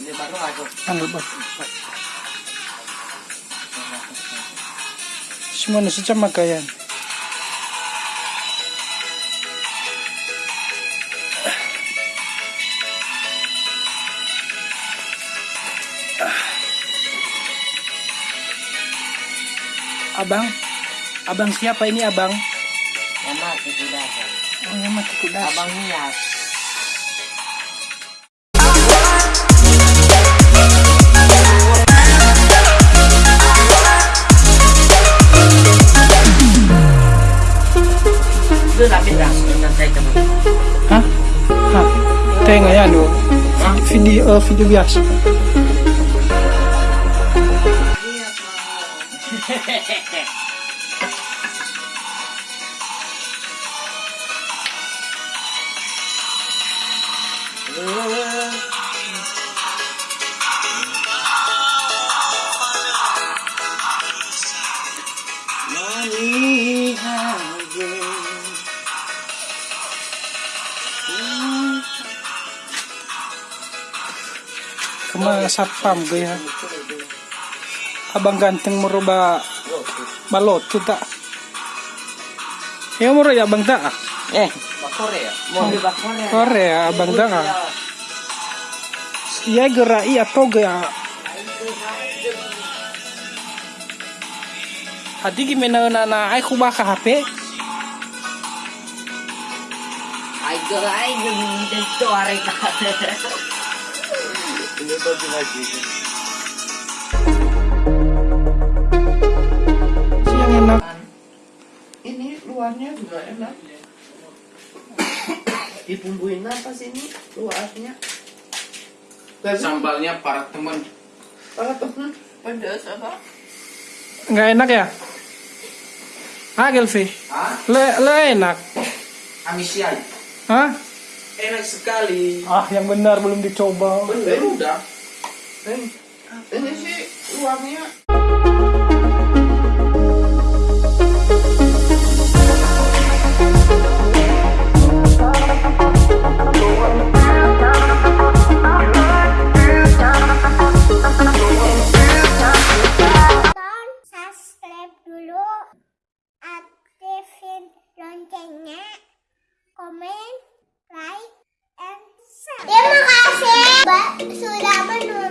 Ini baru aku. Ano ba? Simon, sa chamag ka yan. Abang? Abang siapa ini abang? Mama, titudahan. Oh, yang mati kudas. Abang Nias. Doon natin lang. Nantay ka mo. Hah? Hah? Tenga yan, oh. Video, uh, video biasa. Kuma satpam gaya. Abang ganteng ba balot kita. Yo mo ro ya abang ta. Eh, bakore ya? Mau di bakore. Kore ya abang ta. Iya gerai atau gaya. Hadi gimana na na ay kuba ka HP? Ay, dito are ka. Ini to lagi. Yang enak. Ini luarnya juga enak. Dibumbuin apa sih ini luarnya? Dan sambalnya para teman kalau temen pedas apa? Nggak enak ya? Ah, Gelfi. Le, le enak. amisian Hah? Enak sekali Ah, yang benar belum dicoba. bener udah Ini, ini sih luarnya sudah menonton.